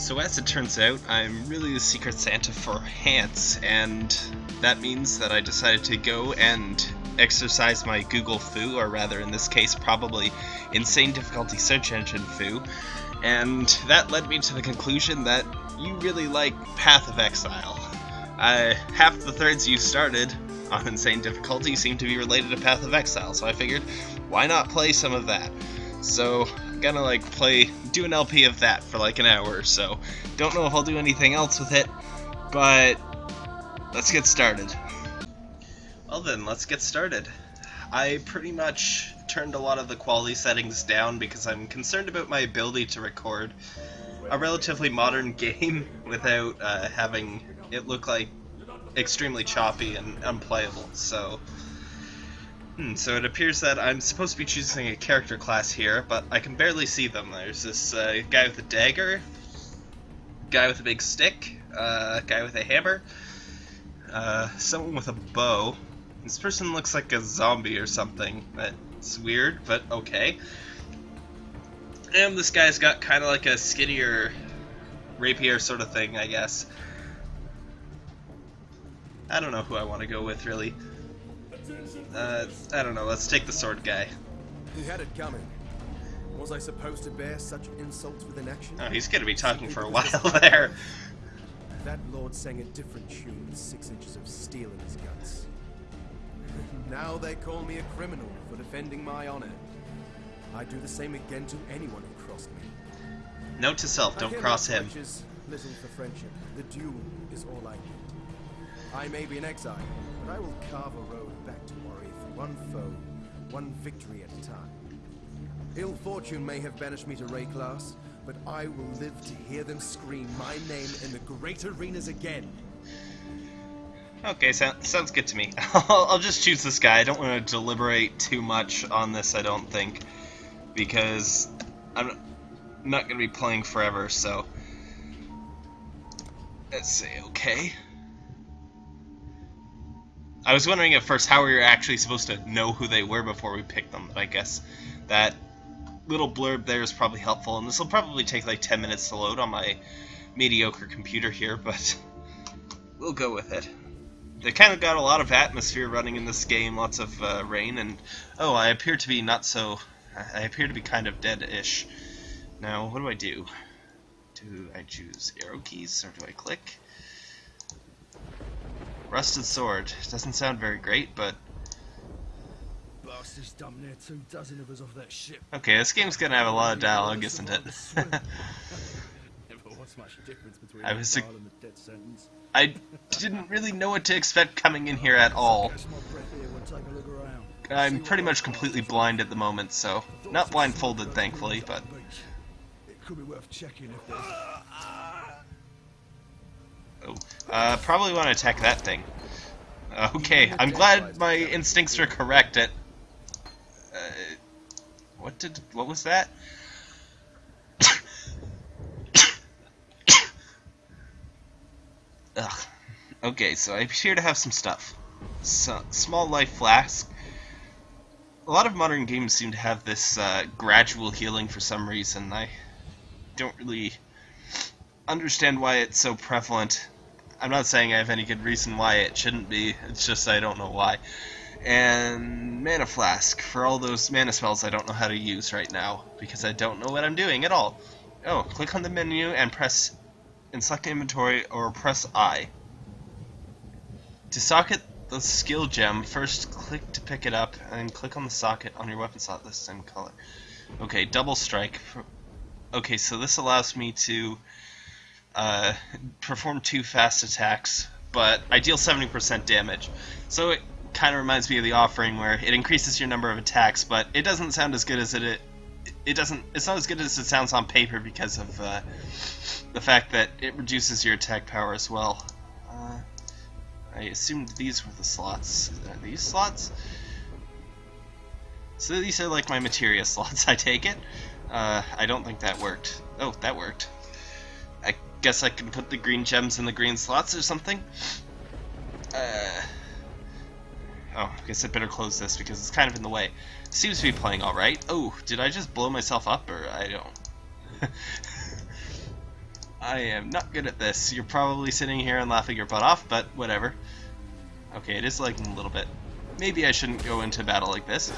So as it turns out, I'm really the Secret Santa for Hance, and that means that I decided to go and exercise my Google foo, or rather in this case probably insane difficulty search engine foo, and that led me to the conclusion that you really like Path of Exile. Uh, half the threads you started on insane difficulty seem to be related to Path of Exile, so I figured, why not play some of that? So, gonna like play, do an LP of that for like an hour or so. Don't know if I'll do anything else with it, but let's get started. Well then, let's get started. I pretty much turned a lot of the quality settings down because I'm concerned about my ability to record a relatively modern game without uh, having it look like extremely choppy and unplayable. So, hmm, so it appears that I'm supposed to be choosing a character class here, but I can barely see them. There's this uh, guy with a dagger, guy with a big stick, uh, guy with a hammer, uh, someone with a bow. This person looks like a zombie or something. That's weird, but okay. And this guy's got kind of like a skinnier rapier sort of thing, I guess. I don't know who I want to go with, really. Uh, I don't know, let's take the sword guy. He had it coming. Was I supposed to bear such insults with inaction? Oh, he's gonna be talking for a while there. That lord sang a different tune with six inches of steel in his guts. now they call me a criminal for defending my honor. I'd do the same again to anyone who crossed me. Note to self, don't cross him. Little for friendship. The duel is all I need. I may be an exile, but I will carve a road to one foe, one victory at a time. Ill fortune may have banished me to Wraeclast, but I will live to hear them scream my name in the great arenas again. Okay, so, sounds good to me. I'll, I'll just choose this guy. I don't want to deliberate too much on this, I don't think, because I'm not going to be playing forever, so... Let's say okay. I was wondering at first how we were actually supposed to know who they were before we picked them, but I guess that little blurb there is probably helpful, and this will probably take like 10 minutes to load on my mediocre computer here, but we'll go with it. They kind of got a lot of atmosphere running in this game, lots of uh, rain, and oh, I appear to be not so... I appear to be kind of dead-ish. Now, what do I do? Do I choose arrow keys, or do I click? Rusted sword. Doesn't sound very great, but... Okay, this game's gonna have a lot of dialogue, isn't it? I was... I didn't really know what to expect coming in here at all. I'm pretty much completely blind at the moment, so... Not blindfolded, thankfully, but... It could be worth checking if there's... Ah, Oh, uh, probably want to attack that thing. Okay, I'm glad my instincts are correct at... Uh, what did... what was that? Ugh. Okay, so I appear to have some stuff. So, small life flask. A lot of modern games seem to have this uh, gradual healing for some reason. I don't really understand why it's so prevalent. I'm not saying I have any good reason why it shouldn't be, it's just I don't know why. And Mana Flask, for all those mana spells I don't know how to use right now, because I don't know what I'm doing at all. Oh, click on the menu and press and select inventory or press I. To socket the skill gem, first click to pick it up and click on the socket on your weapon slot the same color. Okay, double strike. Okay, so this allows me to uh, perform two fast attacks, but I deal 70% damage. So it kind of reminds me of the offering where it increases your number of attacks, but it doesn't sound as good as it it, it doesn't it's not as good as it sounds on paper because of uh, the fact that it reduces your attack power as well. Uh, I assumed these were the slots. Are these slots? So these are like my materia slots, I take it. Uh, I don't think that worked. Oh, that worked. Guess I can put the green gems in the green slots or something. Uh, oh, I guess I better close this because it's kind of in the way. Seems to be playing alright. Oh, did I just blow myself up or I don't... I am not good at this. You're probably sitting here and laughing your butt off, but whatever. Okay, it is lagging a little bit. Maybe I shouldn't go into battle like this.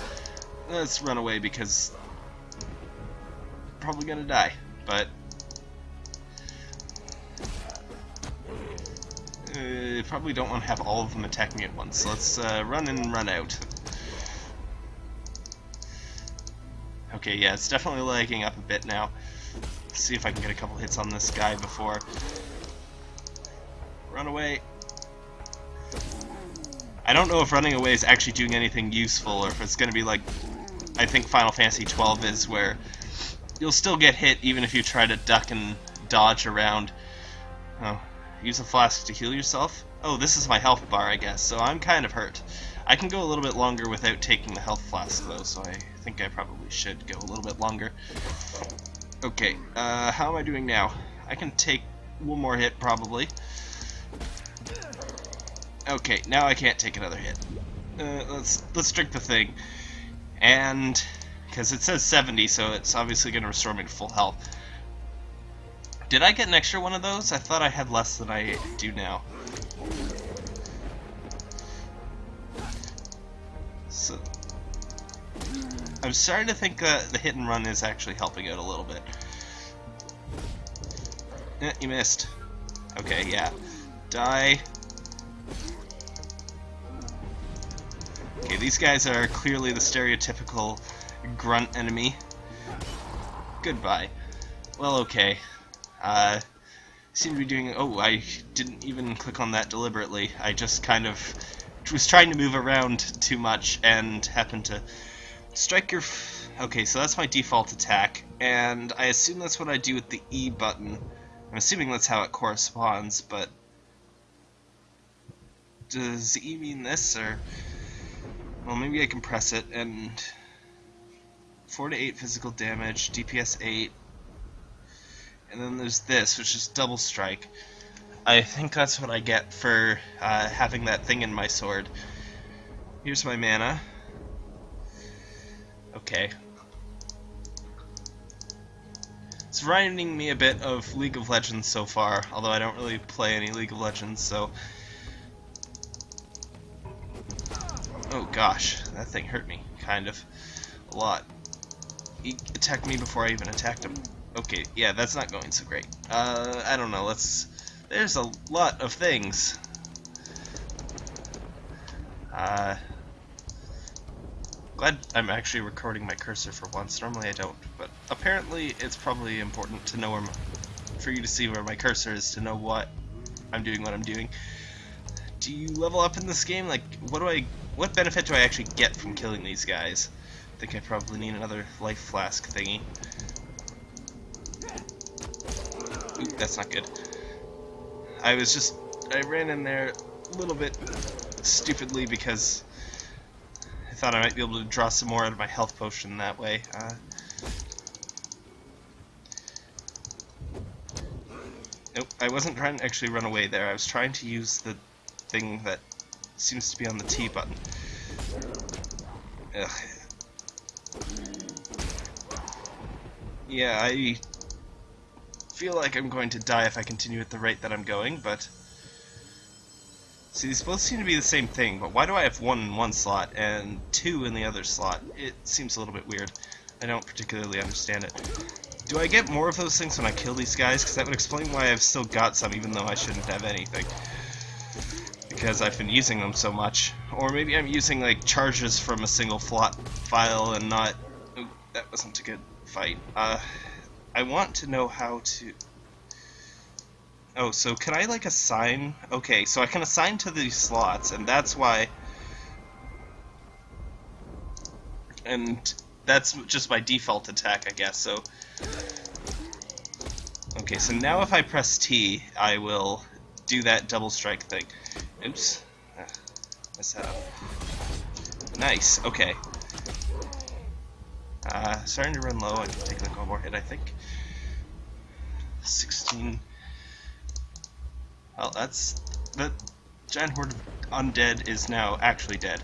Let's run away because probably gonna die, but uh, probably don't want to have all of them attack me at once. Let's uh, run in and run out. Okay, yeah, it's definitely lagging up a bit now. Let's see if I can get a couple hits on this guy before. Run away. I don't know if running away is actually doing anything useful, or if it's going to be like, I think Final Fantasy XII is, where you'll still get hit even if you try to duck and dodge around. Oh, use a flask to heal yourself? Oh, this is my health bar, I guess, so I'm kind of hurt. I can go a little bit longer without taking the health flask, though, so I think I probably should go a little bit longer. Okay, uh, how am I doing now? I can take one more hit, probably. Okay, now I can't take another hit. Uh, let's let's drink the thing, and because it says 70, so it's obviously going to restore me to full health. Did I get an extra one of those? I thought I had less than I do now. So, I'm starting to think that the hit and run is actually helping out a little bit. Eh, you missed. Okay, yeah. Die. Okay, these guys are clearly the stereotypical grunt enemy. Goodbye. Well, okay. Uh, seem to be doing... Oh, I didn't even click on that deliberately. I just kind of was trying to move around too much and happened to strike your... okay, so that's my default attack, and I assume that's what I do with the E button. I'm assuming that's how it corresponds, but... Does E mean this, or... Well, maybe I can press it, and... 4 to 8 physical damage, DPS 8, and then there's this, which is double strike. I think that's what I get for uh, having that thing in my sword. Here's my mana. Okay. It's reminding me a bit of League of Legends so far, although I don't really play any League of Legends, so... Oh gosh, that thing hurt me, kind of. A lot. He attacked me before I even attacked him. Okay, yeah, that's not going so great. Uh, I don't know, let's... There's a lot of things. Uh... Glad I'm actually recording my cursor for once. Normally I don't, but apparently it's probably important to know where my, for you to see where my cursor is to know what I'm doing, what I'm doing. Do you level up in this game? Like, what do I, what benefit do I actually get from killing these guys? I think I probably need another life flask thingy. Ooh, that's not good. I was just, I ran in there a little bit stupidly because I thought I might be able to draw some more out of my health potion that way. Uh, nope, I wasn't trying to actually run away there. I was trying to use the thing that seems to be on the T button. Ugh. Yeah, I feel like I'm going to die if I continue at the rate that I'm going, but... See, these both seem to be the same thing, but why do I have one in one slot and two in the other slot? It seems a little bit weird. I don't particularly understand it. Do I get more of those things when I kill these guys? Because that would explain why I've still got some, even though I shouldn't have anything. Because I've been using them so much. Or maybe I'm using, like, charges from a single file and not... Ooh, that wasn't a good fight. Uh, I want to know how to... Oh, so can I, like, assign... Okay, so I can assign to these slots, and that's why... And that's just my default attack, I guess, so... Okay, so now if I press T, I will do that double strike thing. Oops. Ah, messed that up. Nice, okay. Uh, starting to run low, I can take one more hit, I think. 16. Well, that's... The giant horde of undead is now actually dead.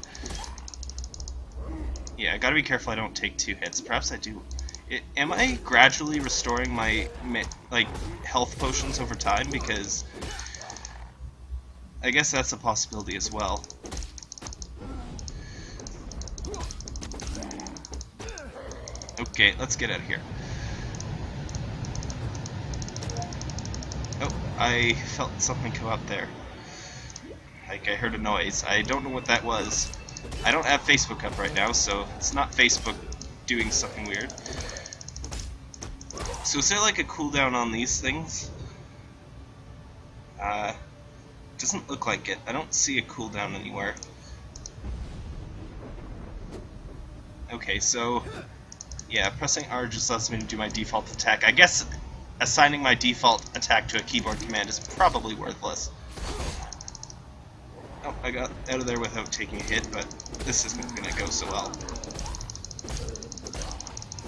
Yeah, I gotta be careful I don't take two hits. Perhaps I do It, am I gradually restoring my like health potions over time? Because I guess that's a possibility as well. Okay, let's get out of here. I felt something come up there. Like I heard a noise. I don't know what that was. I don't have Facebook up right now, so it's not Facebook doing something weird. So is there like a cooldown on these things? Uh, doesn't look like it. I don't see a cooldown anywhere. Okay, so yeah, pressing R just lets me do my default attack. I guess assigning my default attack to a keyboard command is probably worthless. Oh, I got out of there without taking a hit, but this isn't going to go so well.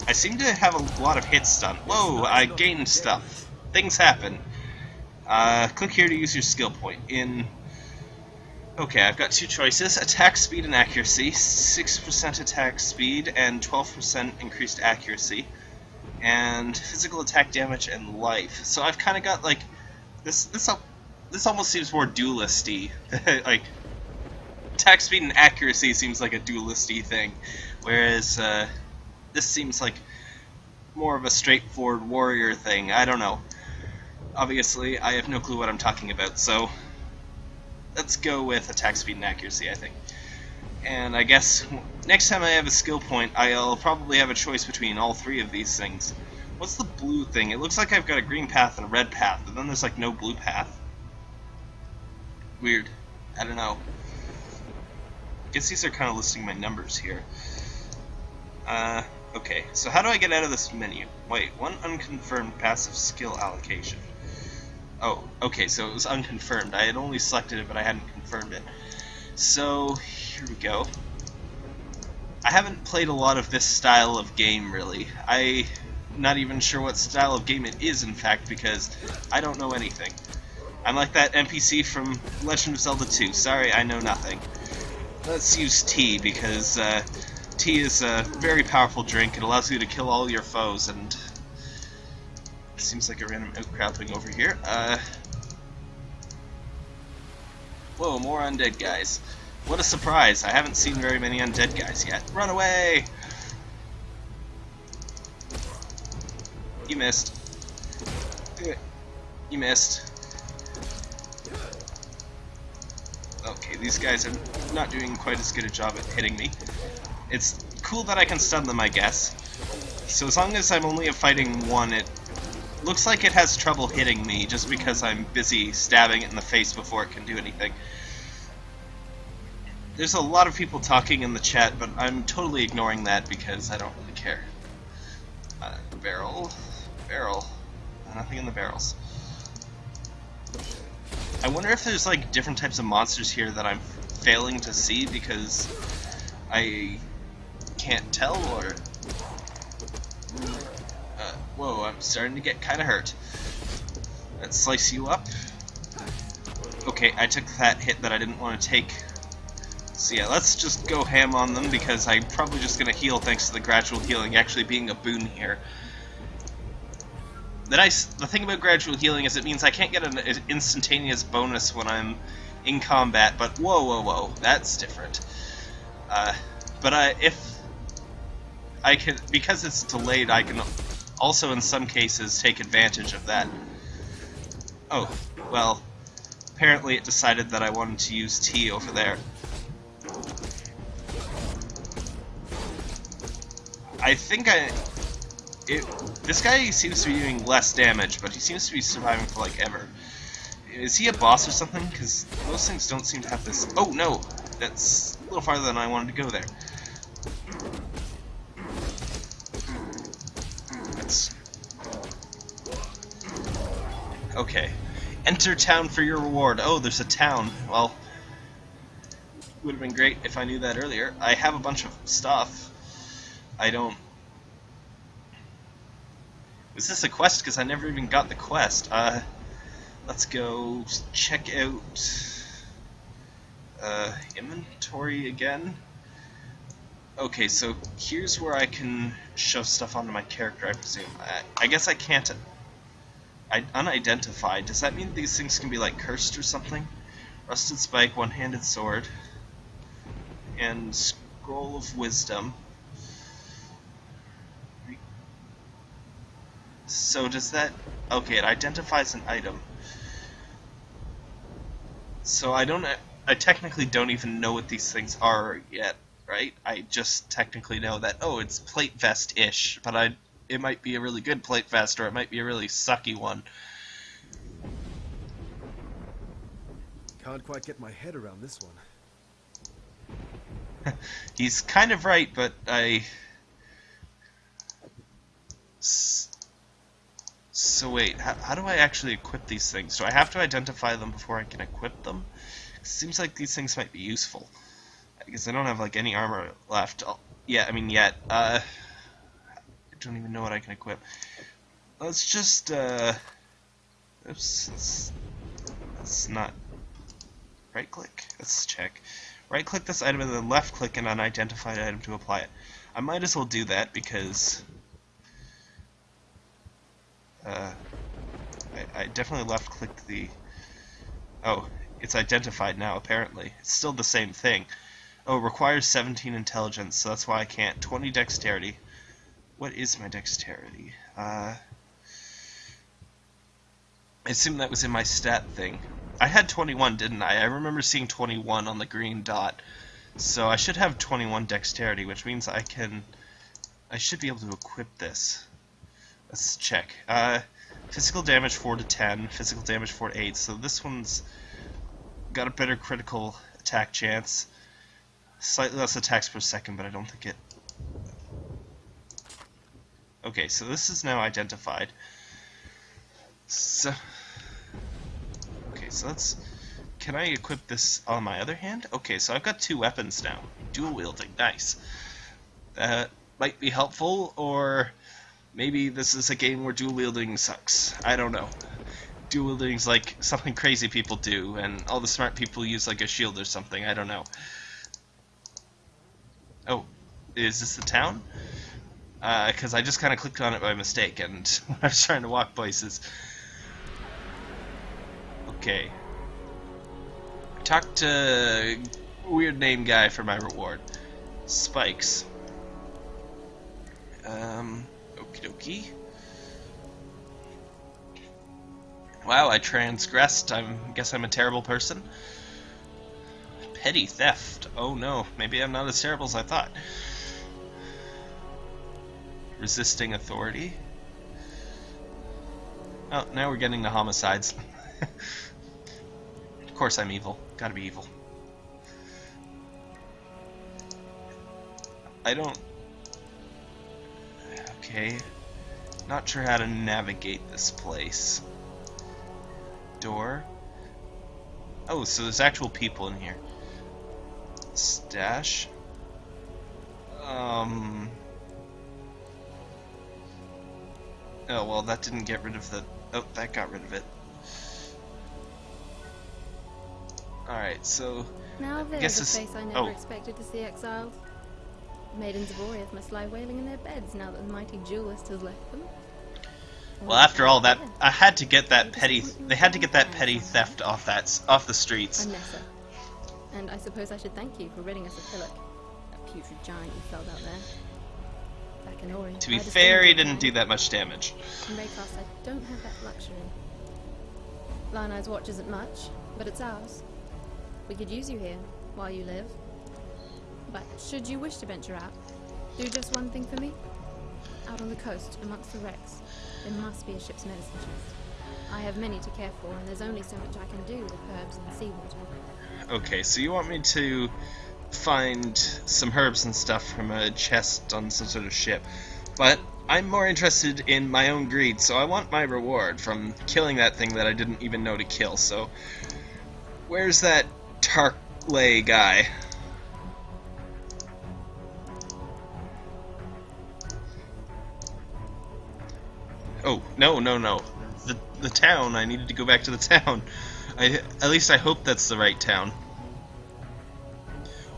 I seem to have a lot of hits done. Whoa, I gained stuff. Things happen. Uh, click here to use your skill point. In Okay, I've got two choices. Attack speed and accuracy. 6% attack speed and 12% increased accuracy. And physical attack damage and life. So I've kind of got like this this this almost seems more dualisty. like attack speed and accuracy seems like a dualisty thing, whereas uh, this seems like more of a straightforward warrior thing. I don't know. Obviously, I have no clue what I'm talking about, so let's go with attack speed and accuracy, I think. And I guess next time I have a skill point, I'll probably have a choice between all three of these things. What's the blue thing? It looks like I've got a green path and a red path, but then there's like no blue path. Weird. I don't know. I guess these are kind of listing my numbers here. Uh, okay, so how do I get out of this menu? Wait, one unconfirmed passive skill allocation. Oh, okay, so it was unconfirmed. I had only selected it, but I hadn't confirmed it. So, here we go. I haven't played a lot of this style of game, really. I'm not even sure what style of game it is, in fact, because I don't know anything. I'm like that NPC from Legend of Zelda 2. Sorry, I know nothing. Let's use tea, because uh, tea is a very powerful drink. It allows you to kill all your foes, and seems like a random outcrop thing over here. Uh, whoa, more undead guys. What a surprise. I haven't seen very many undead guys yet. Run away! You missed. You missed. Okay, these guys are not doing quite as good a job at hitting me. It's cool that I can stun them, I guess. So as long as I'm only fighting one, it looks like it has trouble hitting me just because I'm busy stabbing it in the face before it can do anything. There's a lot of people talking in the chat, but I'm totally ignoring that because I don't really care. Uh, barrel, barrel, nothing in the barrels. I wonder if there's like different types of monsters here that I'm failing to see because I can't tell or Whoa, I'm starting to get kind of hurt. Let's slice you up. Okay, I took that hit that I didn't want to take. So yeah, let's just go ham on them because I'm probably just going to heal thanks to the gradual healing actually being a boon here. The nice, the thing about gradual healing is it means I can't get an instantaneous bonus when I'm in combat, but whoa, whoa, whoa, that's different. Uh, but I, if I can, because it's delayed, I can also in some cases take advantage of that. Oh, well, apparently it decided that I wanted to use tea over there. I think I... It, this guy seems to be doing less damage, but he seems to be surviving for like ever. Is he a boss or something? Because those things don't seem to have this... Oh, no! That's a little farther than I wanted to go there. Okay. Enter town for your reward. Oh, there's a town. Well, would have been great if I knew that earlier. I have a bunch of stuff. I don't... Was this a quest? Because I never even got the quest. Uh, let's go check out uh, inventory again. Okay, so here's where I can shove stuff onto my character, I presume. I, I guess I can't... Unidentified. Does that mean these things can be, like, cursed or something? Rusted Spike, One-Handed Sword, and Scroll of Wisdom. So does that... Okay, it identifies an item. So I don't... I technically don't even know what these things are yet, right? I just technically know that, oh, it's plate vest-ish, but I... It might be a really good plate vest, or it might be a really sucky one. Can't quite get my head around this one. He's kind of right, but I... So wait, how, how, do I actually equip these things? Do I have to identify them before I can equip them? It seems like these things might be useful. Because I don't have like any armor left. I'll, yeah, I mean yet. Uh, I don't even know what I can equip. Let's just uh, oops, that's, not right click. Let's check. Right click this item and then left click an unidentified item to apply it. I might as well do that because uh, I, I definitely left clicked the... Oh, it's identified now, apparently. It's still the same thing. Oh, it requires 17 intelligence, so that's why I can't. 20 dexterity. What is my dexterity? Uh, I assume that was in my stat thing. I had 21, didn't I? I remember seeing 21 on the green dot. So I should have 21 dexterity, which means I can... I should be able to equip this. Let's check. Uh, physical damage 4 to 10, physical damage 4 to 8, so this one's got a better critical attack chance. Slightly less attacks per second, but I don't think it... Okay, so this is now identified. So... Okay, so let's... Can I equip this on my other hand? Okay, so I've got two weapons now. Dual wielding, nice. That might be helpful, or Maybe this is a game where dual wielding sucks. I don't know. Dual wielding is like something crazy people do, and all the smart people use like a shield or something. I don't know. Oh, is this the town? Because uh, I just kind of clicked on it by mistake, and I was trying to walk places. Okay. Talk to weird name guy for my reward. Spikes. Um. Okie dokie. Wow, I transgressed. I guess I'm a terrible person. Petty theft. Oh no, maybe I'm not as terrible as I thought. Resisting authority. Oh, now we're getting to homicides. of course I'm evil. Gotta be evil. I don't Okay. Not sure how to navigate this place. Door. Oh, so there's actual people in here. Stash. Um. Oh, well, that didn't get rid of the... Oh, that got rid of it. Alright, so... Now there's a face I never oh. expected to see exiled. Maidens of Oriath must lie wailing in their beds now that the mighty duelist has left them. Well, after all that, I had to get that petty. They had to get that petty theft off that off the streets. And I suppose I should thank you for ridding us of Philip, that putrid giant you felled out there. Back in Ori. To be fair, he didn't do that much damage. In Wraeclast, I don't have that luxury. Lioneye's Watch isn't much, but it's ours. We could use you here while you live. But should you wish to venture out, do just one thing for me. Out on the coast, amongst the wrecks, there must be a ship's medicine chest. I have many to care for, and there's only so much I can do with herbs and seawater. Okay, so you want me to find some herbs and stuff from a chest on some sort of ship. But I'm more interested in my own greed, so I want my reward from killing that thing that I didn't even know to kill. So, where's that Tarkleigh guy? Oh, no, no, no. The, the town. I needed to go back to the town. I, at least I hope that's the right town.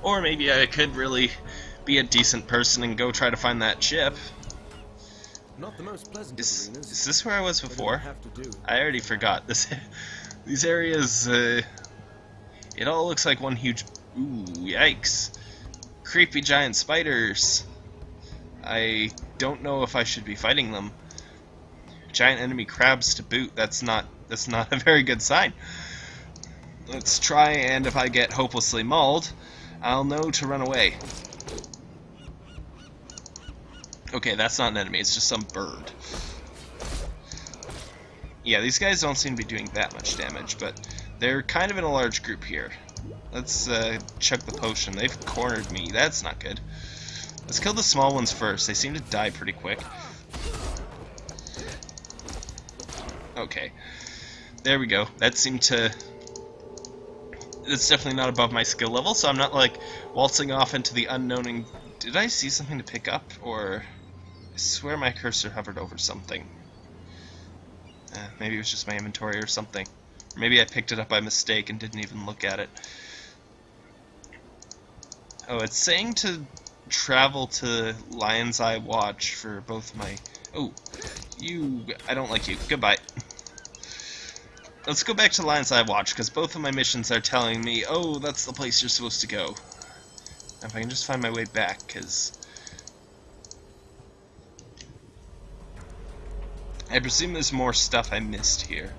Or maybe I could really be a decent person and go try to find that chip. Not the most pleasant Is, arenas. is this where I was before? Do. I already forgot this. These areas, uh, it all looks like one huge. Ooh, yikes! Creepy giant spiders. I don't know if I should be fighting them. Giant enemy crabs to boot. That's not. That's not a very good sign. Let's try, and if I get hopelessly mauled, I'll know to run away. Okay, that's not an enemy. It's just some bird. Yeah, these guys don't seem to be doing that much damage, but they're kind of in a large group here. Let's uh, chug the potion. They've cornered me. That's not good. Let's kill the small ones first. They seem to die pretty quick. Okay. There we go. That seemed to... It's definitely not above my skill level, so I'm not, like, waltzing off into the unknown and... Did I see something to pick up, or... I swear my cursor hovered over something. Uh, maybe it was just my inventory or something. Or maybe I picked it up by mistake and didn't even look at it. Oh, it's saying to travel to Lioneye's Watch for both my... Oh, you... I don't like you. Goodbye. Let's go back to Lioneye's watched, because both of my missions are telling me, oh, that's the place you're supposed to go. If I can just find my way back, because... I presume there's more stuff I missed here.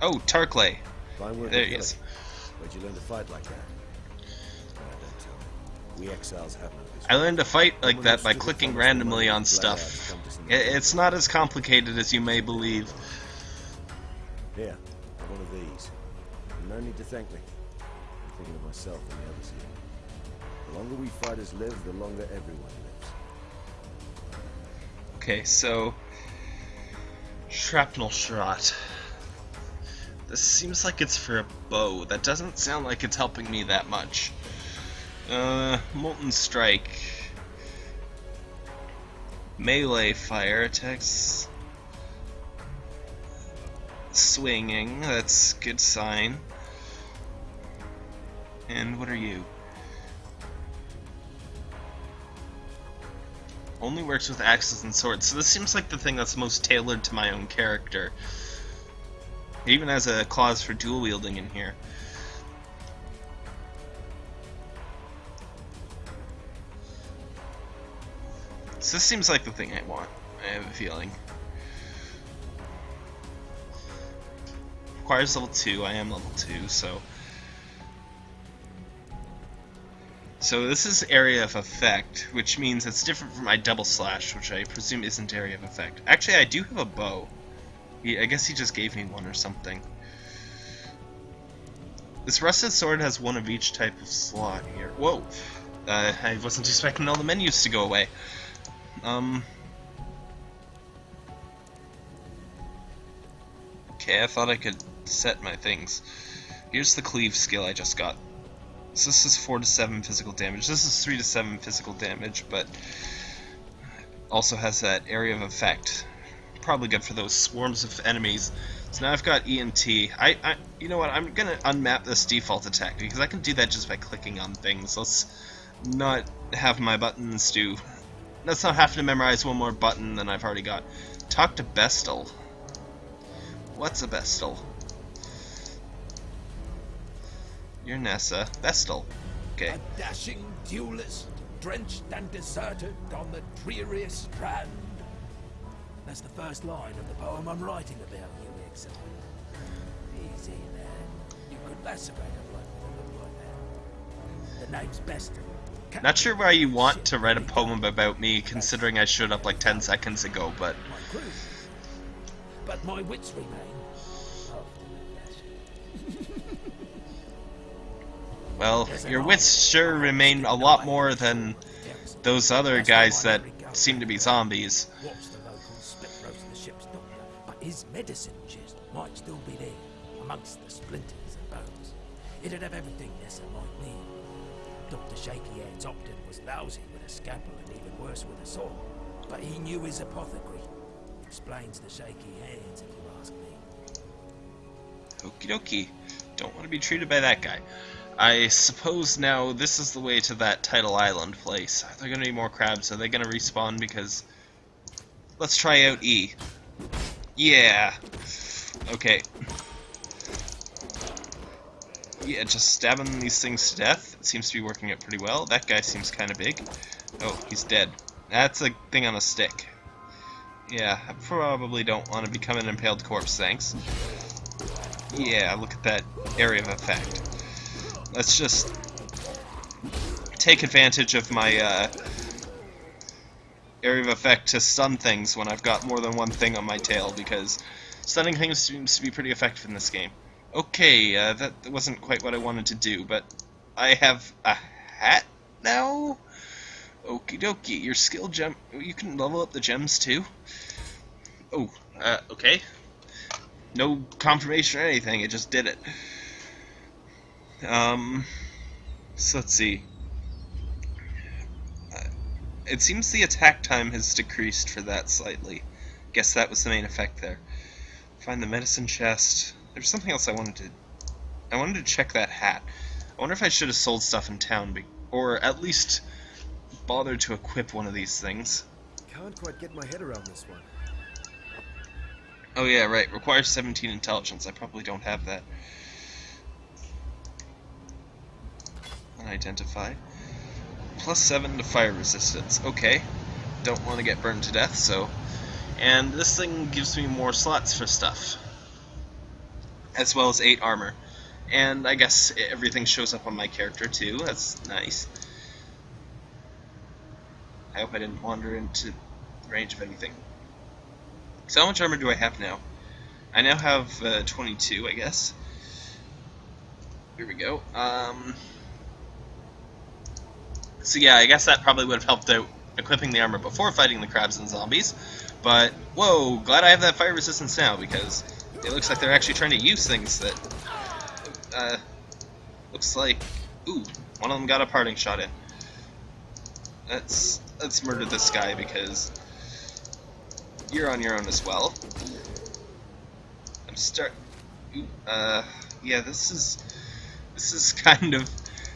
Oh, Tarkleigh. There he is. Where'd you learn to fight like that? Don't tell me. We exiles have no. I learned to fight like that by clicking randomly on moment we glad stuff. to come to some I- It's not as complicated as you may believe. Here, one of these. No need to thank me. I'm thinking of myself and the others here. The longer we fighters live, the longer everyone lives. Okay, so shrapnel shot. This seems like it's for a bow. That doesn't sound like it's helping me that much. Uh, molten strike. Melee fire attacks. Swinging. That's good sign. And what are you? Only works with axes and swords. So this seems like the thing that's most tailored to my own character. It even has a clause for dual wielding in here. So this seems like the thing I want. I have a feeling. Requires level 2, I am level 2, so... So this is area of effect, which means it's different from my double slash, which I presume isn't area of effect. Actually, I do have a bow. I guess he just gave me one or something. This rusted sword has one of each type of slot here. Whoa! Uh, I wasn't expecting all the menus to go away. Um. Okay, I thought I could set my things. Here's the cleave skill I just got. So this is 4 to 7 physical damage. This is 3 to 7 physical damage, but also has that area of effect. Probably good for those swarms of enemies. So now I've got ENT. I, I you know what, I'm gonna unmap this default attack because I can do that just by clicking on things. Let's not have my buttons do let's not have to memorize one more button than I've already got. Talk to Bestel. What's a Bestel? You're Nessa. Bestel. Okay. A dashing duelist, drenched and deserted on the dreariest strand. That's the first line of the poem I'm writing about you, exile. Easy, man. You could lacerate a bloke with a like that. The name's Bestel. Not sure why you want to write a poem about me, considering I showed up like 10 seconds ago, but But my wits remain. Well, your wits sure remain a lot more than those other guys that seem to be zombies. But his medicine chest might still be there, amongst the splinters and bones. It'd have everything Nessa might need. Dr. Shaky Hands was lousy with a scalpel and even worse with a saw, but he knew his apothecary. Explains the shaky hands, if you ask me. Okie dokie. Don't want to be treated by that guy. I suppose now this is the way to that Tidal Island place. Are there going to be more crabs? Are they going to respawn? Because... Let's try out E. Yeah. Okay. Yeah, just stabbing these things to death. It seems to be working out pretty well. That guy seems kind of big. Oh, he's dead. That's a thing on a stick. Yeah, I probably don't want to become an impaled corpse, thanks. Yeah, look at that area of effect. Let's just take advantage of my uh, area of effect to stun things when I've got more than one thing on my tail, because stunning things seems to be pretty effective in this game. Okay, uh, that wasn't quite what I wanted to do, but I have a hat now? Okie dokie, your skill gem, you can level up the gems too? Oh, uh, okay. No confirmation or anything, it just did it. Um, so let's see. Uh, it seems the attack time has decreased for that slightly. Guess that was the main effect there. Find the medicine chest. There's something else I wanted to... I wanted to check that hat. I wonder if I should have sold stuff in town, be or at least bothered to equip one of these things. Can't quite get my head around this one. Oh yeah, right. Requires 17 intelligence. I probably don't have that. Unidentify. Plus 7 to fire resistance. Okay. Don't want to get burned to death, so... And this thing gives me more slots for stuff. As well as 8 armor. And I guess everything shows up on my character too. That's nice. I hope I didn't wander into range of anything. So how much armor do I have now? I now have uh, 22, I guess. Here we go. Um, so yeah, I guess that probably would have helped out equipping the armor before fighting the crabs and zombies. But, whoa, glad I have that fire resistance now, because it looks like they're actually trying to use things that, uh, looks like, ooh, one of them got a parting shot in. Let's, let's murder this guy, because you're on your own as well. I'm start, ooh, uh, yeah, this is, this is kind of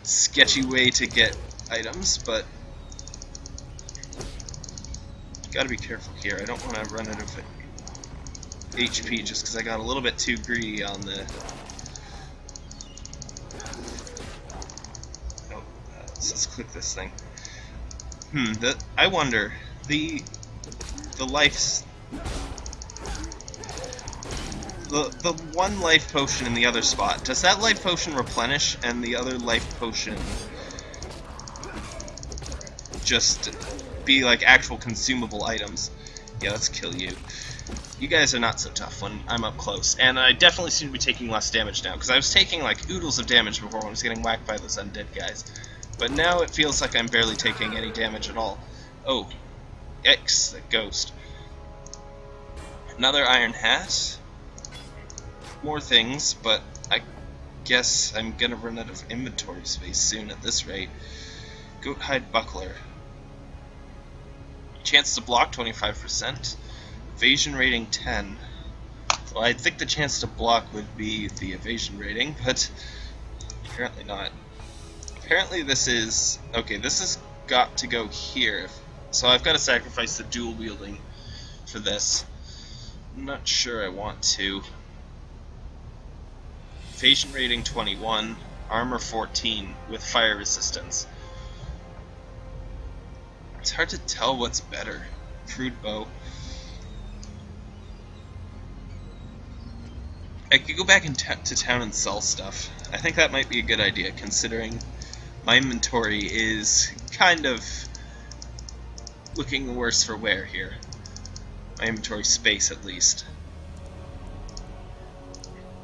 sketchy way to get items, but gotta be careful here. I don't want to run out of HP just because I got a little bit too greedy on the... Oh, uh, let's click this thing. Hmm, the, I wonder, the the life's... The, the one life potion in the other spot, does that life potion replenish and the other life potion just be like actual consumable items? Yeah, let's kill you. You guys are not so tough when I'm up close, and I definitely seem to be taking less damage now, because I was taking like oodles of damage before when I was getting whacked by those undead guys. But now it feels like I'm barely taking any damage at all. Oh, X, the ghost. Another iron hat. More things, but I guess I'm gonna run out of inventory space soon at this rate. Goat hide buckler. Chance to block 25%. Evasion rating 10. Well, I think the chance to block would be the evasion rating, but apparently not. Apparently this is... Okay, this has got to go here. So I've got to sacrifice the dual wielding for this. I'm not sure I want to. Evasion rating 21, armor 14 with fire resistance. It's hard to tell what's better. Crude bow. I could go back to town and sell stuff. I think that might be a good idea, considering my inventory is kind of looking worse for wear here. My inventory space, at least.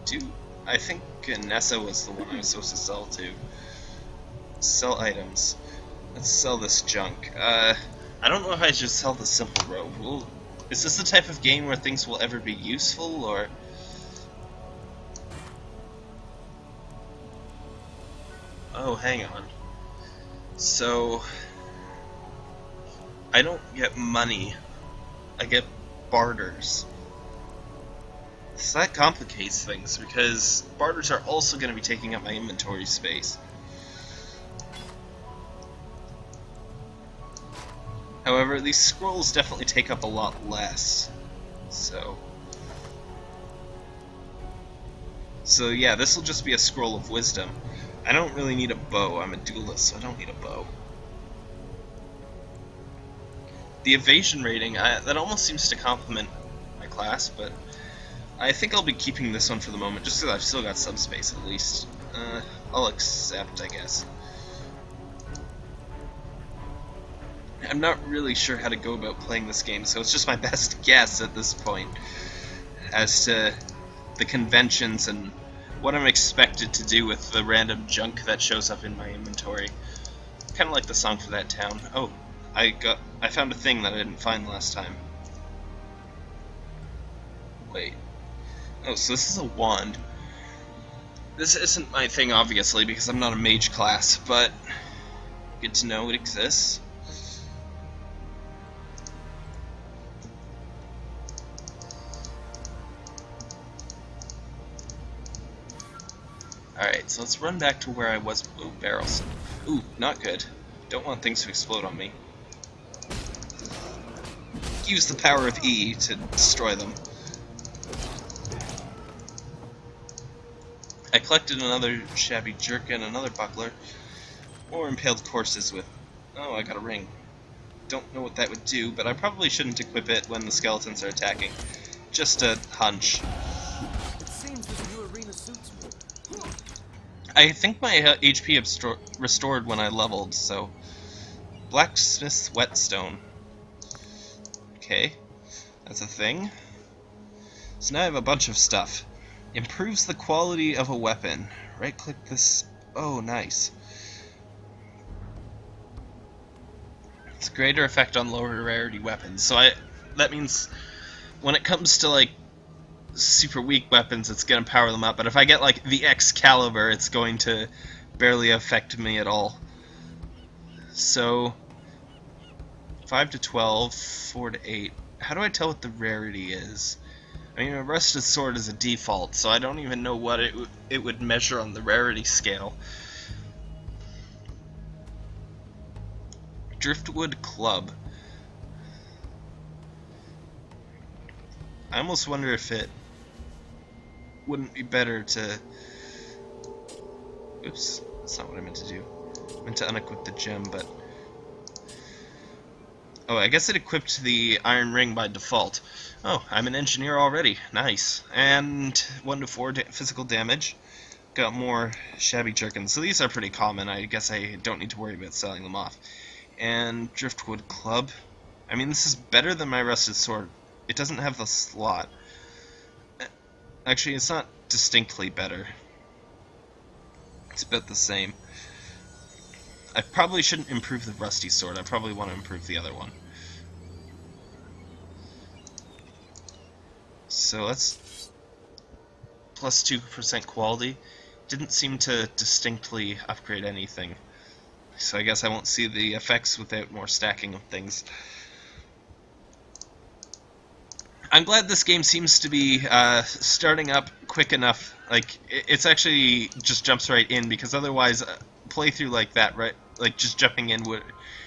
Do I think Nessa was the one I was supposed to sell to? Sell items. Let's sell this junk. Uh, I don't know if I should sell the simple robe. Well, is this the type of game where things will ever be useful, or... Oh, hang on. So... I don't get money. I get barters. So that complicates things because barters are also going to be taking up my inventory space. However, these scrolls definitely take up a lot less. So. So yeah, this will just be a scroll of wisdom. I don't really need a bow. I'm a duelist, so I don't need a bow. The evasion rating, I, that almost seems to complement my class, but I think I'll be keeping this one for the moment, just because I've still got subspace at least. Uh, I'll accept, I guess. I'm not really sure how to go about playing this game, so it's just my best guess at this point as to the conventions and what I'm expected to do with the random junk that shows up in my inventory. Kind of like the song for that town. Oh, I got I found a thing that I didn't find last time. Wait. Oh, so this is a wand. This isn't my thing, obviously, because I'm not a mage class, but good to know it exists. Alright, so let's run back to where I was. Ooh, barrels. Ooh, not good. Don't want things to explode on me. Use the power of E to destroy them. I collected another shabby jerkin, another buckler, or impaled courses with... Oh, I got a ring. Don't know what that would do, but I probably shouldn't equip it when the skeletons are attacking. Just a hunch. I think my uh, HP restored when I leveled, so... Blacksmith's Whetstone. Okay, that's a thing. So now I have a bunch of stuff. Improves the quality of a weapon. Right click this. Oh, nice. It's greater effect on lower rarity weapons. So I that means when it comes to like super weak weapons, it's gonna power them up. But if I get like the Excalibur, it's going to barely affect me at all. So 5 to 12, 4 to 8. How do I tell what the rarity is? I mean, a rusted sword is a default, so I don't even know what it, it would measure on the rarity scale. Driftwood Club. I almost wonder if it wouldn't be better to... Oops, that's not what I meant to do. I meant to unequip the gem, but... Oh, I guess it equipped the Iron Ring by default. Oh, I'm an engineer already. Nice. And 1 to 4 da physical damage. Got more shabby jerkins. So these are pretty common. I guess I don't need to worry about selling them off. And Driftwood Club. I mean, this is better than my Rusted Sword. It doesn't have the slot. Actually, it's not distinctly better. It's about the same. I probably shouldn't improve the Rusty Sword. I probably want to improve the other one. So that's plus 2% quality. Didn't seem to distinctly upgrade anything. So I guess I won't see the effects without more stacking of things. I'm glad this game seems to be uh, starting up quick enough. Like, it's actually just jumps right in, because otherwise, uh, playthrough like that, right, like just jumping in would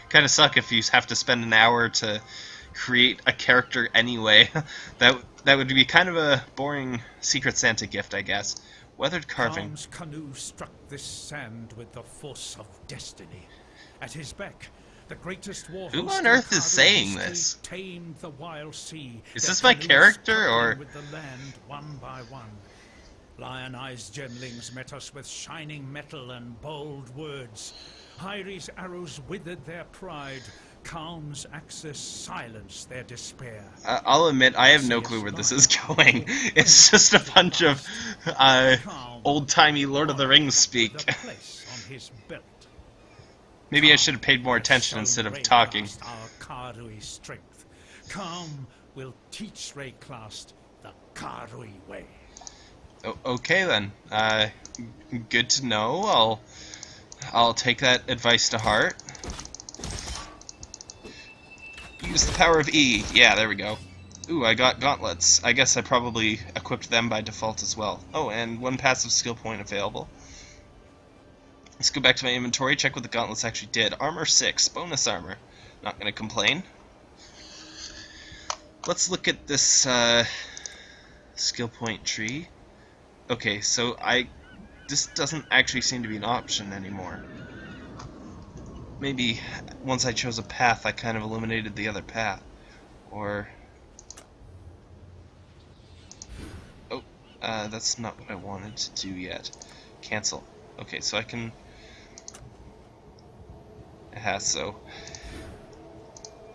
kind of suck if you have to spend an hour to create a character anyway. that that would be kind of a boring Secret Santa gift, I guess. Weathered carving. Tom's canoe struck this sand with the force of destiny. At his war Who on earth is saying this? Tamed the wild sea. Is this my character, or- with the land one by one? Lioneye's gemlings met us with shining metal and bold words. Hyrri's arrows withered their pride. Kaom's axis silenced their despair. I- I'll admit, I have no clue where this is going. It's just a bunch of uh, old-timey Lord of the Rings speak. With a place on his belt. Maybe I should have paid more attention instead of talking. Our Karui strength. Kaom will teach Wraeclast the Karui way. O- okay then. Uh, good to know. I'll I'll take that advice to heart. Use the power of E. Yeah, there we go. Ooh, I got gauntlets. I guess I probably equipped them by default as well. Oh, and one passive skill point available. Let's go back to my inventory, check what the gauntlets actually did. Armor 6, bonus armor. Not going to complain. Let's look at this uh, skill point tree. Okay, so I this doesn't actually seem to be an option anymore. Maybe once I chose a path, I kind of eliminated the other path. Or... Oh, uh, that's not what I wanted to do yet. Cancel. Okay, so I can... So...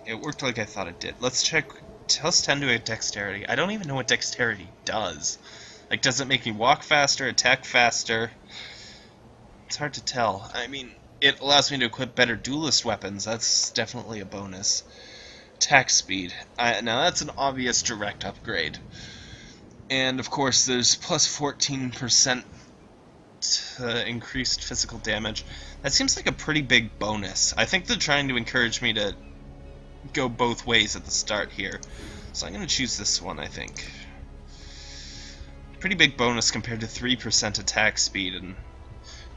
It worked like I thought it did. Let's check... Let's tend to a dexterity. I don't even know what dexterity does. Like, does it make me walk faster, attack faster? It's hard to tell. I mean, it allows me to equip better duelist weapons. That's definitely a bonus. Attack speed. I, now, that's an obvious direct upgrade. And, of course, there's plus 14% Uh, increased physical damage. That seems like a pretty big bonus. I think they're trying to encourage me to go both ways at the start here. So I'm going to choose this one, I think pretty big bonus compared to 3% attack speed and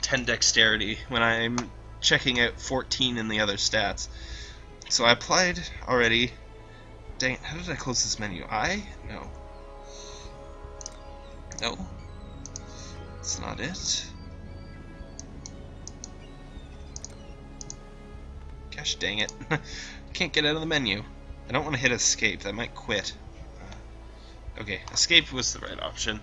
10 dexterity when I'm checking out 14 in the other stats. So I applied already. Dang, how did I close this menu? I? No. No. That's not it. Gosh dang it. Can't get out of the menu. I don't want to hit escape, that might quit. Uh, okay, escape was the right option.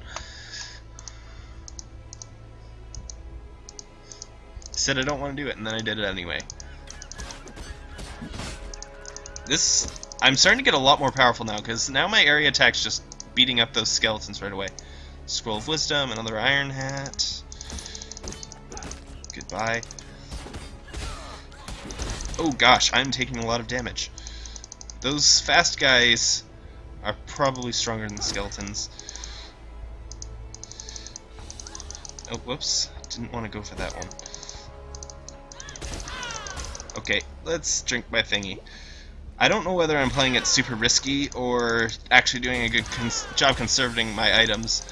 Said I don't want to do it, and then I did it anyway. This... I'm starting to get a lot more powerful now, because now my area attack's just beating up those skeletons right away. Scroll of Wisdom, another Iron Hat. Goodbye. Oh gosh, I'm taking a lot of damage. Those fast guys are probably stronger than skeletons. Oh, whoops. Didn't want to go for that one. Okay, let's drink my thingy. I don't know whether I'm playing it super risky or actually doing a good cons job conserving my items.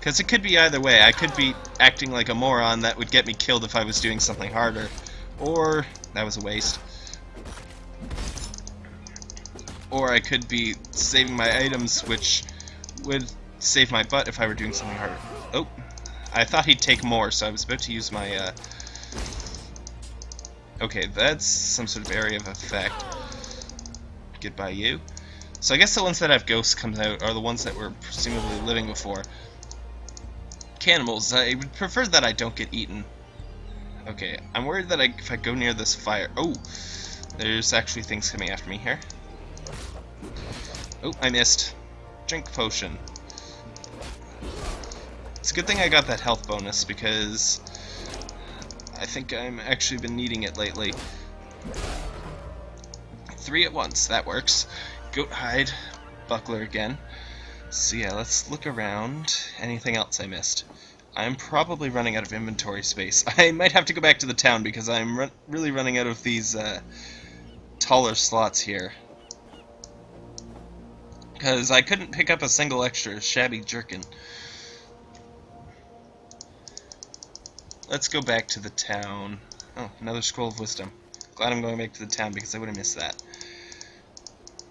Because it could be either way. I could be acting like a moron that would get me killed if I was doing something harder. Or, that was a waste or I could be saving my items, which would save my butt if I were doing something harder. Oh, I thought he'd take more, so I was about to use my, uh... Okay, that's some sort of area of effect. Goodbye, you. So I guess the ones that have ghosts come out are the ones that were presumably living before. Cannibals, I would prefer that I don't get eaten. Okay, I'm worried that I, if I go near this fire... Oh, there's actually things coming after me here. Oh, I missed. Drink potion. It's a good thing I got that health bonus because I think I'm actually been needing it lately. Three at once, that works. Goat hide, buckler again. So yeah, let's look around. Anything else I missed? I'm probably running out of inventory space. I might have to go back to the town because I'm run really running out of these uh, taller slots here. Because I couldn't pick up a single extra shabby jerkin. Let's go back to the town. Oh, another Scroll of Wisdom. Glad I'm going back to the town because I would have missed that.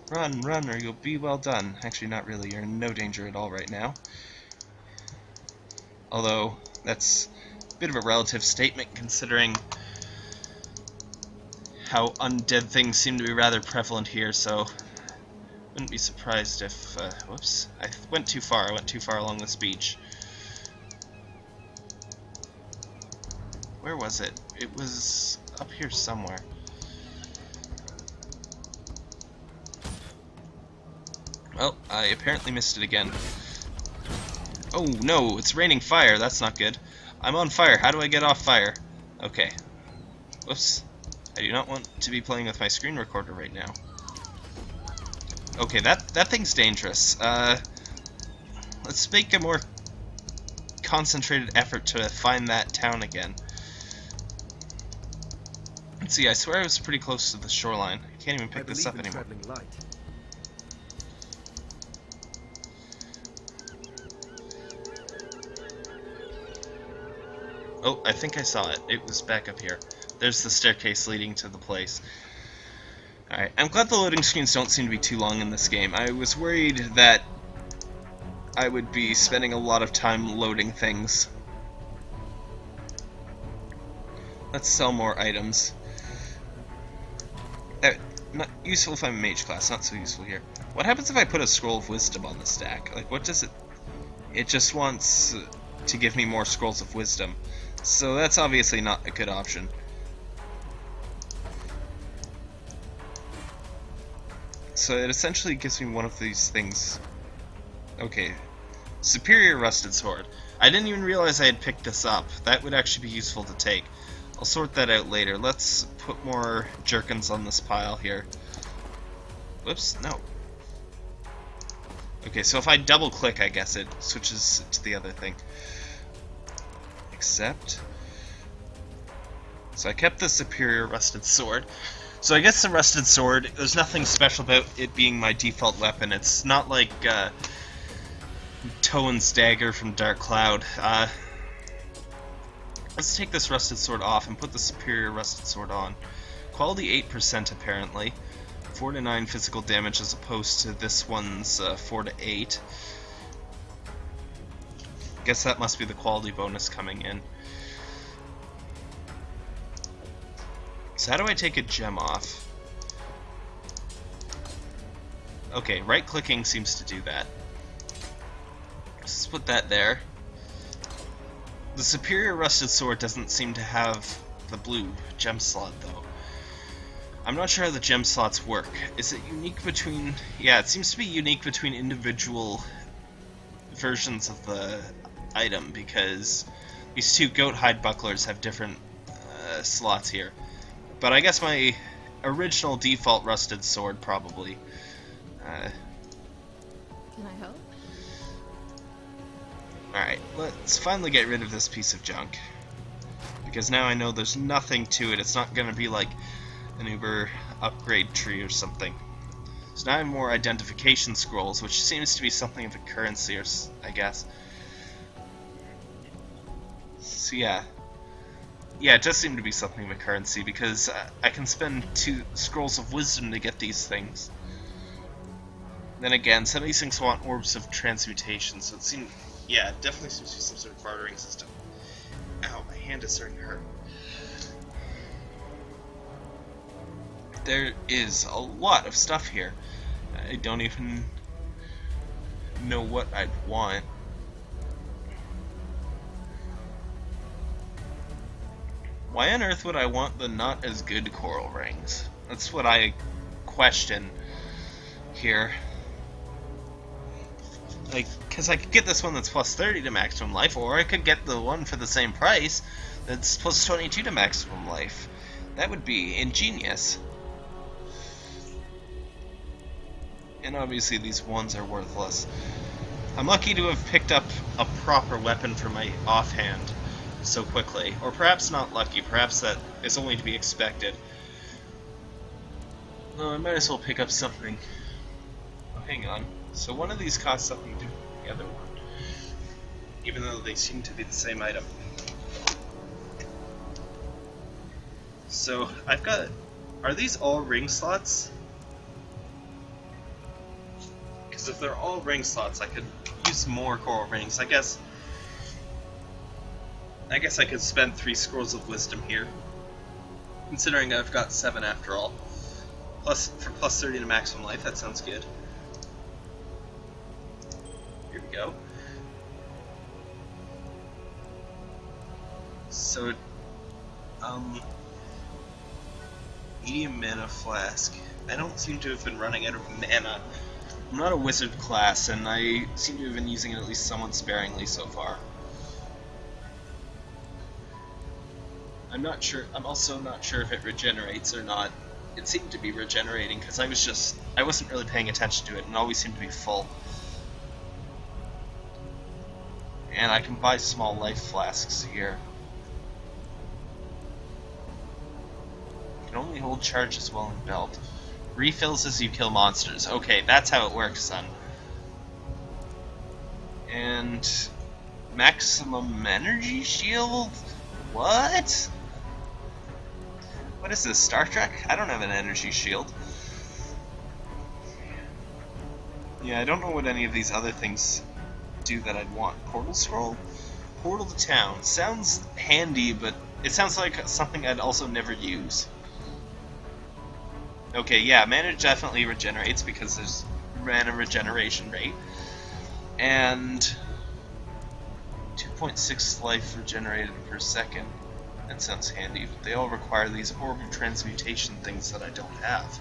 Run, run, or you'll be well done. Actually, not really. You're in no danger at all right now. Although, that's a bit of a relative statement considering how undead things seem to be rather prevalent here, so wouldn't be surprised if, uh, whoops, I went too far, I went too far along this beach. Where was it? It was up here somewhere. Well, I apparently missed it again. Oh no, it's raining fire, that's not good. I'm on fire, how do I get off fire? Okay. Whoops. I do not want to be playing with my screen recorder right now. Okay, that, that thing's dangerous. Uh, let's make a more concentrated effort to find that town again. Let's see, I swear I was pretty close to the shoreline. I can't even pick this up anymore. Oh, I think I saw it. It was back up here. There's the staircase leading to the place. Alright, I'm glad the loading screens don't seem to be too long in this game. I was worried that I would be spending a lot of time loading things. Let's sell more items. Uh, not useful if I'm a mage class, not so useful here. What happens if I put a scroll of wisdom on the stack? Like, what does it... It just wants to give me more scrolls of wisdom. So that's obviously not a good option. So it essentially gives me one of these things. Okay. Superior Rusted Sword. I didn't even realize I had picked this up. That would actually be useful to take. I'll sort that out later. Let's put more jerkins on this pile here. Whoops, no. Okay, so if I double click, I guess it switches to the other thing. Accept. So I kept the superior rusted sword. So I guess the rusted sword, there's nothing special about it being my default weapon. It's not like uh, Toan's dagger from Dark Cloud. Uh, let's take this rusted sword off and put the superior rusted sword on. Quality 8% apparently. 4 to 9 physical damage as opposed to this one's uh, 4 to 8. Guess that must be the quality bonus coming in. So how do I take a gem off? Okay, right-clicking seems to do that. Let's put that there. The Superior Rusted Sword doesn't seem to have the blue gem slot, though. I'm not sure how the gem slots work. Is it unique between... Yeah, it seems to be unique between individual versions of the item, because these two goat hide bucklers have different uh, slots here. But I guess my original default rusted sword probably. Uh, Can I help? Alright, let's finally get rid of this piece of junk. Because now I know there's nothing to it. It's not going to be like an Uber upgrade tree or something. So now I have more identification scrolls, which seems to be something of a currency, or I guess. So yeah, yeah, it does seem to be something of a currency because uh, I can spend two scrolls of wisdom to get these things. Then again, some of these things want orbs of transmutation, so it seems, yeah, it definitely seems to be some sort of bartering system. Ow, my hand is starting to hurt. There is a lot of stuff here. I don't even know what I'd want. Why on earth would I want the not as good coral rings? That's what I question here. Like, because I could get this one that's plus 30 to maximum life, or I could get the one for the same price that's plus 22 to maximum life. That would be ingenious. And obviously these ones are worthless. I'm lucky to have picked up a proper weapon for my offhand so quickly. Or perhaps not lucky, perhaps that is only to be expected. No, I might as well pick up something. Oh, hang on. So one of these costs something than the other one. Even though they seem to be the same item. So, I've got... Are these all ring slots? Because if they're all ring slots, I could use more coral rings. I guess I guess I could spend three scrolls of wisdom here. Considering I've got seven after all. Plus for plus 30 to maximum life, that sounds good. Here we go. So um medium mana flask. I don't seem to have been running out of mana. I'm not a wizard class, and I seem to have been using it at least somewhat sparingly so far. I'm not sure. I'm also not sure if it regenerates or not. It seemed to be regenerating because I was just I wasn't really paying attention to it and always seemed to be full. And I can buy small life flasks here. Can only hold charges while in belt. Refills as you kill monsters. Okay, that's how it works son. And maximum energy shield What? What is this, Star Trek? I don't have an energy shield. Yeah, I don't know what any of these other things do that I'd want. Portal scroll? Portal to town. Sounds handy, but it sounds like something I'd also never use. Okay, yeah, mana definitely regenerates because there's mana regeneration rate. And 2.6 life regenerated per second. That sounds handy, but they all require these orb transmutation things that I don't have.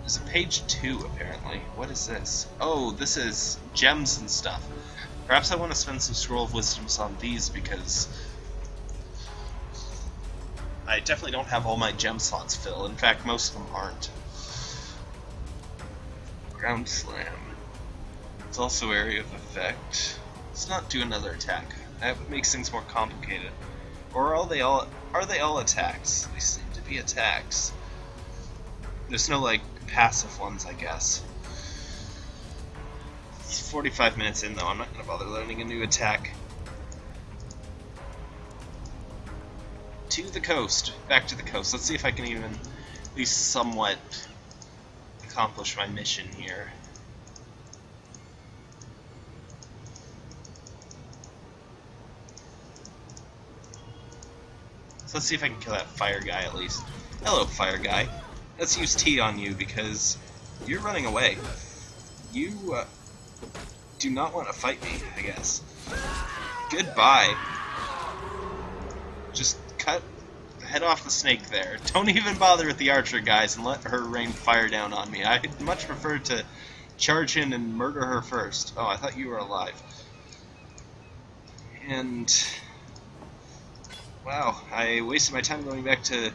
There's a page 2, apparently. What is this? Oh, this is gems and stuff. Perhaps I want to spend some Scroll of Wisdoms on these because I definitely don't have all my gem slots filled. In fact, most of them aren't. Ground Slam. It's also area of effect. Let's not do another attack. That makes things more complicated. Or are they all are they all attacks? They seem to be attacks. There's no like passive ones, I guess. It's 45 minutes in though, I'm not gonna bother learning a new attack. To the coast. Back to the coast. Let's see if I can even at least somewhat accomplish my mission here. Let's see if I can kill that fire guy at least. Hello, fire guy. Let's use T on you because you're running away. You uh, do not want to fight me, I guess. Goodbye. Just cut head off the snake there. Don't even bother with the archer guys and let her rain fire down on me. I'd much prefer to charge in and murder her first. Oh, I thought you were alive. And Wow, I wasted my time going back to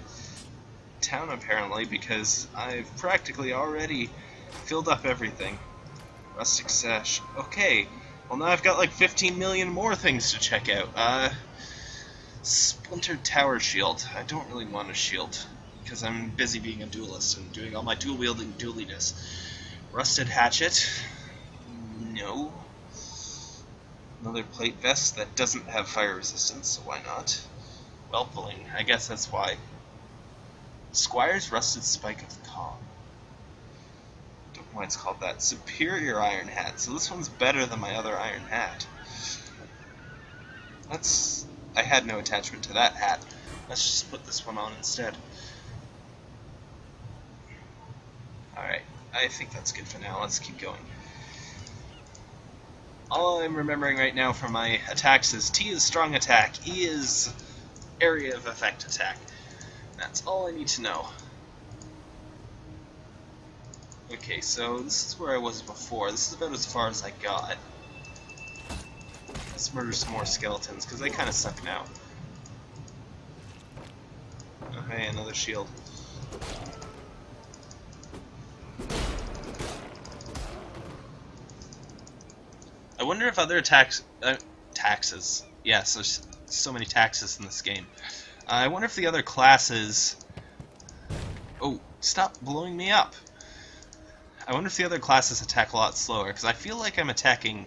town apparently because I've practically already filled up everything. Rustic Sash. Okay, well now I've got like 15 million more things to check out. Uh, Splintered Tower Shield. I don't really want a shield because I'm busy being a duelist and doing all my dual wielding dualiness. Rusted Hatchet. No. Another plate vest that doesn't have fire resistance, so why not? Whelpling. I guess that's why. Squire's Rusted Spike of the Calm. Don't know why it's called that. Superior Iron Hat. So this one's better than my other Iron Hat. That's... I had no attachment to that hat. Let's just put this one on instead. Alright, I think that's good for now. Let's keep going. All I'm remembering right now from my attacks is T is strong attack, E is area of effect attack. That's all I need to know. Okay, so this is where I was before. This is about as far as I got. Let's murder some more skeletons, because they kind of suck now. Okay, another shield. I wonder if other attacks... Uh, taxes. Yes, there's so many taxes in this game. Uh, I wonder if the other classes... Oh, stop blowing me up! I wonder if the other classes attack a lot slower, because I feel like I'm attacking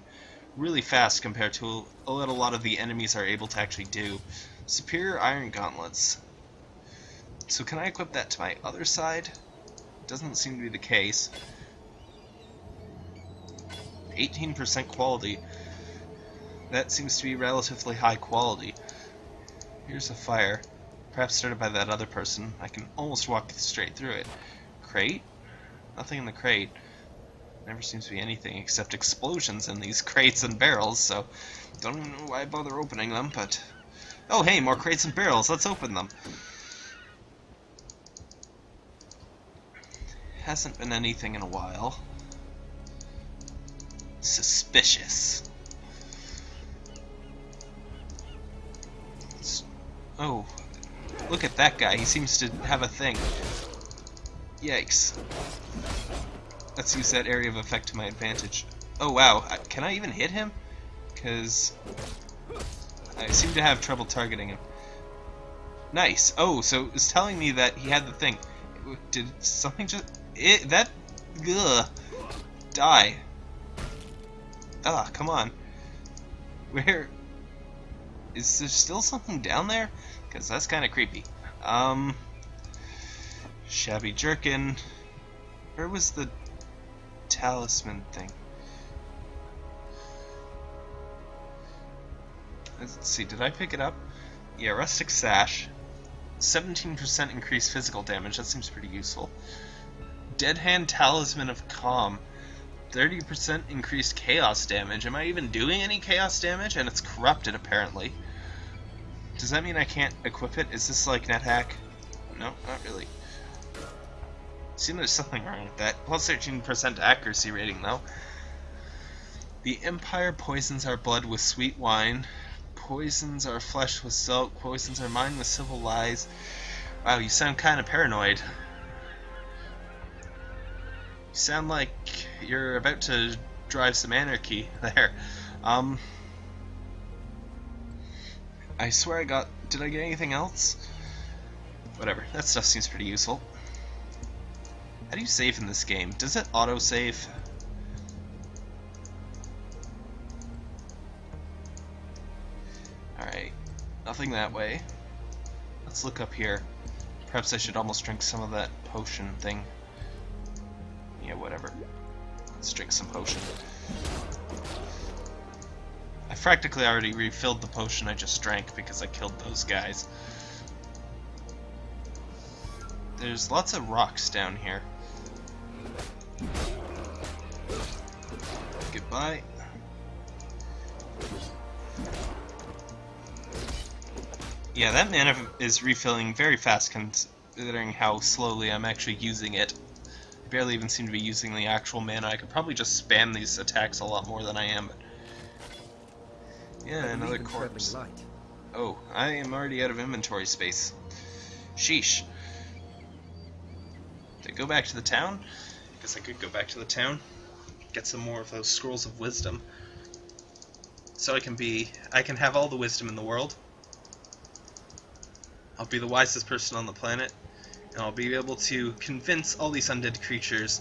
really fast compared to what a lot of the enemies are able to actually do. Superior Iron Gauntlets. So can I equip that to my other side? Doesn't seem to be the case. 18% quality. That seems to be relatively high quality. Here's a fire. Perhaps started by that other person. I can almost walk straight through it. Crate? Nothing in the crate. Never seems to be anything except explosions in these crates and barrels, so don't even know why I bother opening them, but... Oh hey, more crates and barrels, let's open them. Hasn't been anything in a while. Suspicious. Oh, look at that guy. He seems to have a thing. Yikes. Let's use that area of effect to my advantage. Oh wow, can I even hit him? Because I seem to have trouble targeting him. Nice. Oh, so it's telling me that he had the thing. Did something just... It, that... Ugh. Die. Ah, come on. Where... is there still something down there? Because that's kind of creepy. Um, shabby jerkin. Where was the talisman thing? Let's see, did I pick it up? Yeah, rustic sash. 17% increased physical damage, that seems pretty useful. Dead hand talisman of calm. 30% increased chaos damage. Am I even doing any chaos damage? And it's corrupted, apparently. Does that mean I can't equip it? Is this like NetHack? No, not really. Seems there's something wrong with that. Plus 13% accuracy rating, though. The Empire poisons our blood with sweet wine. Poisons our flesh with silk, Poisons our mind with civil lies. Wow, you sound kind of paranoid. You sound like you're about to drive some anarchy there. Um, I swear I got. Did I get anything else? Whatever. That stuff seems pretty useful. How do you save in this game? Does it auto save? Alright. Nothing that way. Let's look up here. Perhaps I should almost drink some of that potion thing. Yeah, whatever. Let's drink some potion. I practically already refilled the potion I just drank because I killed those guys. There's lots of rocks down here. Goodbye. Yeah, that mana is refilling very fast considering how slowly I'm actually using it. I barely even seem to be using the actual mana. I could probably just spam these attacks a lot more than I am. But... Yeah, I another corpse. light. Oh, I am already out of inventory space. Sheesh. Did I go back to the town? I Guess I could go back to the town. Get some more of those scrolls of wisdom. So I can be I can have all the wisdom in the world. I'll be the wisest person on the planet, and I'll be able to convince all these undead creatures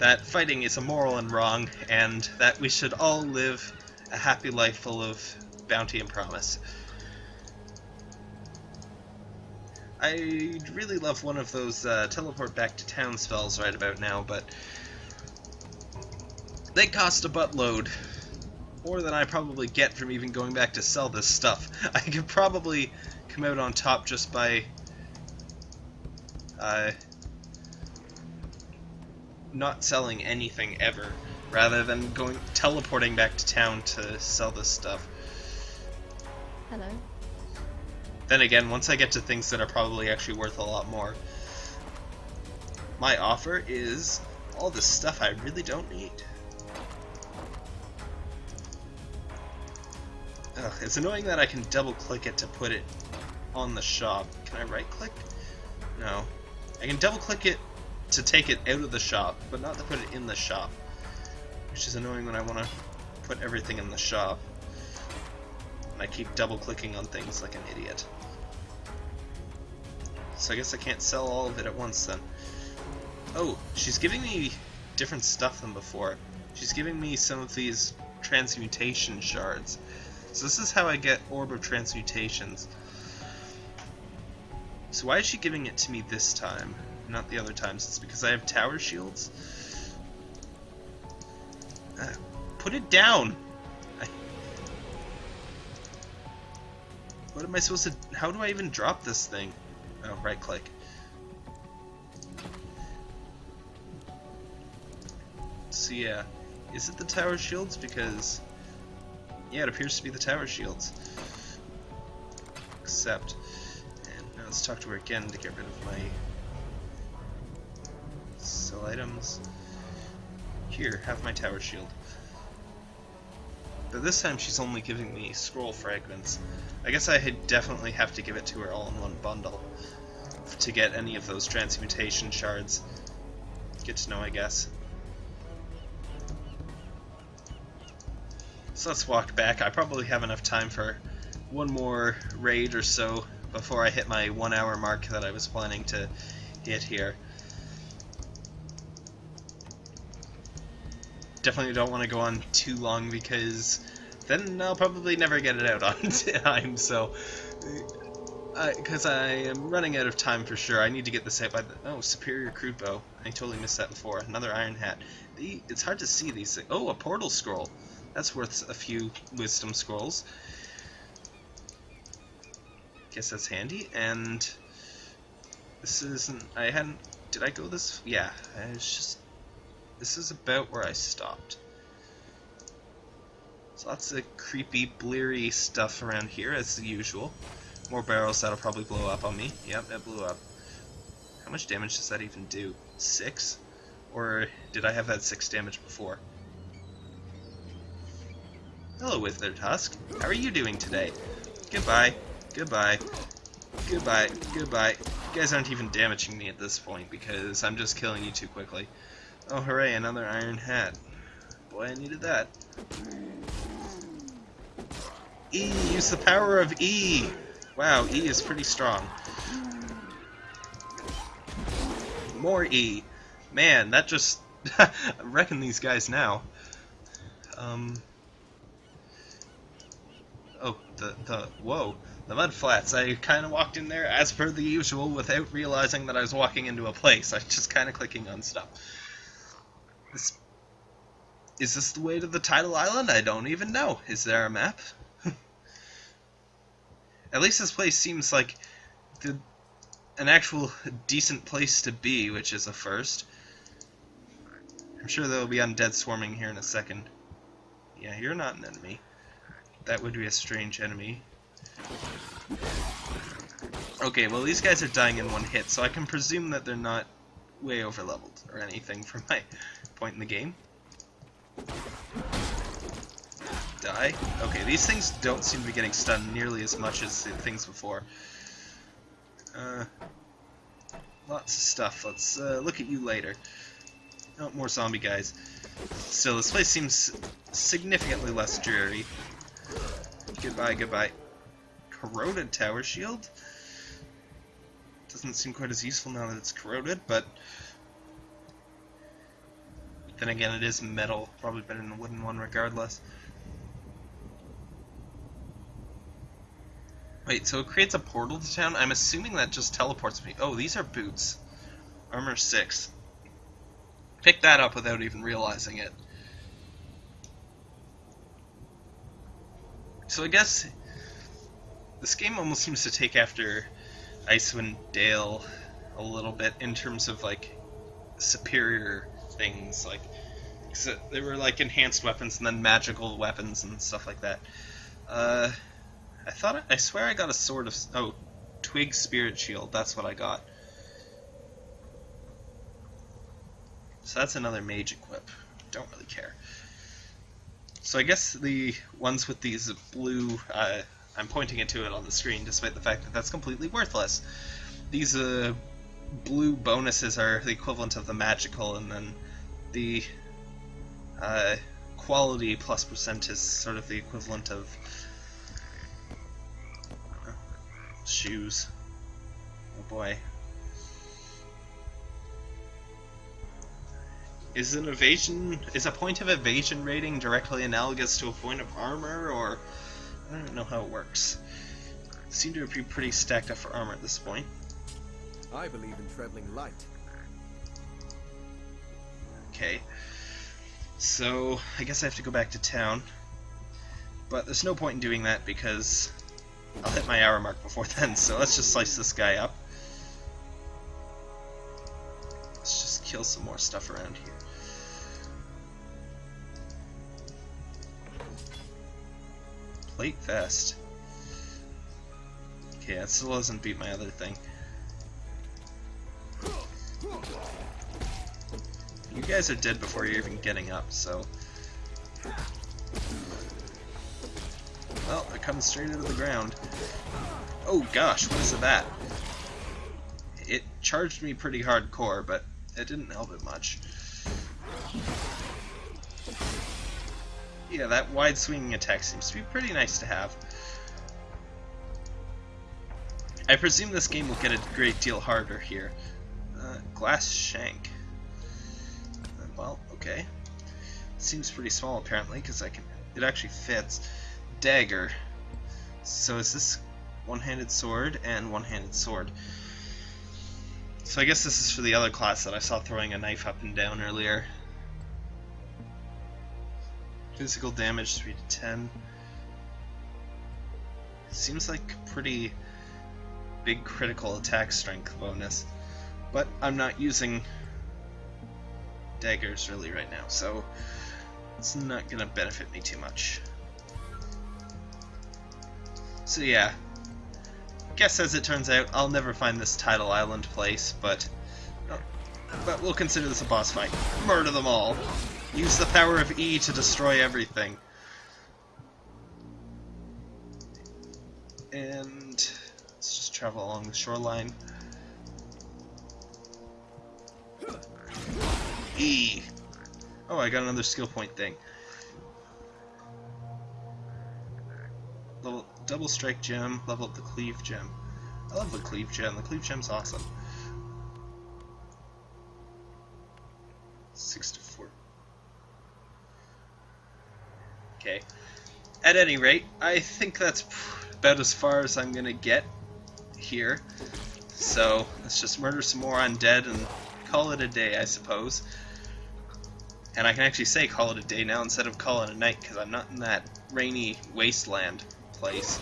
that fighting is immoral and wrong, and that we should all live a happy life full of bounty and promise. I'd really love one of those uh, teleport back to town spells right about now, but they cost a buttload. More than I probably get from even going back to sell this stuff. I could probably come out on top just by uh, not selling anything ever, rather than going teleporting back to town to sell this stuff. Hello. Then again, once I get to things that are probably actually worth a lot more, my offer is all this stuff I really don't need. Ugh, it's annoying that I can double click it to put it on the shop. Can I right click? No. I can double click it to take it out of the shop, but not to put it in the shop. Which is annoying when I want to put everything in the shop. I keep double clicking on things like an idiot. So I guess I can't sell all of it at once then. Oh, she's giving me different stuff than before. She's giving me some of these transmutation shards. So this is how I get Orb of Transmutations. So why is she giving it to me this time, not the other times? It's because I have tower shields? Uh, put it down! What am I supposed to... How do I even drop this thing? Oh, right click. So yeah, is it the tower shields? Because yeah, it appears to be the tower shields. Except, and now let's talk to her again to get rid of my sell items. Here, have my tower shield. But this time she's only giving me scroll fragments. I guess I definitely have to give it to her all in one bundle to get any of those transmutation shards. Good to know, I guess. So let's walk back. I probably have enough time for one more raid or so before I hit my one hour mark that I was planning to hit here. Definitely don't want to go on too long because then I'll probably never get it out on time. So, uh, because I am running out of time for sure, I need to get this out by the oh superior crude bow. I totally missed that before. Another iron hat. The, it's hard to see these things. Oh, a portal scroll. That's worth a few wisdom scrolls. Guess that's handy. And this isn't. I hadn't. Did I go this? Yeah. I was just. This is about where I stopped. So lots of creepy, bleary stuff around here, as usual. More barrels that'll probably blow up on me. Yep, that blew up. How much damage does that even do? Six? Or did I have that six damage before? Hello, Wither Tusk. How are you doing today? Goodbye. Goodbye. Goodbye. Goodbye. You guys aren't even damaging me at this point because I'm just killing you too quickly. Oh, hooray, another iron hat. Boy, I needed that. E! Use the power of E! Wow, E is pretty strong. More E. Man, that just... I reckon these guys now. Um... Oh, the, the... Whoa. The mud flats. I kind of walked in there as per the usual without realizing that I was walking into a place. I was just kind of clicking on stuff. This... Is this the way to the tidal island? I don't even know. Is there a map? At least this place seems like the, an actual decent place to be, which is a first. I'm sure there'll be undead swarming here in a second. Yeah, you're not an enemy. That would be a strange enemy. Okay, well these guys are dying in one hit, so I can presume that they're not way over leveled or anything from my point in the game die. Okay, these things don't seem to be getting stunned nearly as much as the things before. Uh, lots of stuff. Let's uh, look at you later. Oh, more zombie guys. Still, this place seems significantly less dreary. Goodbye, goodbye. Corroded tower shield? Doesn't seem quite as useful now that it's corroded, but... Then again, it is metal. Probably better than a wooden one regardless. Wait, so it creates a portal to town? I'm assuming that just teleports me. Oh, these are boots. Armor 6. Pick that up without even realizing it. So I guess this game almost seems to take after Icewind Dale a little bit in terms of like superior things like they were like enhanced weapons and then magical weapons and stuff like that. Uh, I thought I swear I got a sword of oh twig spirit shield. That's what I got. So that's another mage equip. Don't really care. So I guess the ones with these blue, uh, I'm pointing it to it on the screen, despite the fact that that's completely worthless. These uh, blue bonuses are the equivalent of the magical, and then the uh, quality plus percent is sort of the equivalent of shoes. Oh boy. Is an evasion is a point of evasion rating directly analogous to a point of armor, or I don't know how it works. Seem to be pretty stacked up for armor at this point. I believe in traveling light. Okay. So I guess I have to go back to town. But there's no point in doing that because I'll hit my hour mark before then, so let's just slice this guy up. Let's just kill some more stuff around here. Plate vest. Okay, that still doesn't beat my other thing. You guys are dead before you're even getting up, so... Well, it comes straight into the ground. Oh gosh, what is that? It charged me pretty hardcore, but it didn't help it much. Yeah, that wide swinging attack seems to be pretty nice to have. I presume this game will get a great deal harder here. Uh, glass shank. Uh, well, okay. Seems pretty small apparently, because I can. It actually fits. dagger. So is this one-handed sword and one-handed sword? So I guess this is for the other class that I saw throwing a knife up and down earlier. Physical damage 3 to 10. Seems like pretty big critical attack strength bonus. But I'm not using daggers really right now, so it's not gonna benefit me too much. So yeah, guess as it turns out, I'll never find this Tidal Island place, but but we'll consider this a boss fight. Murder them all. Use the power of E to destroy everything. And let's just travel along the shoreline. E. Oh, I got another skill point thing. Level, double strike gem, level up the cleave gem. I love the cleave gem. The cleave gem's awesome. Six to Okay. At any rate, I think that's about as far as I'm gonna get here. So let's just murder some more undead and call it a day, I suppose. And I can actually say call it a day now instead of call it a night because I'm not in that rainy wasteland place.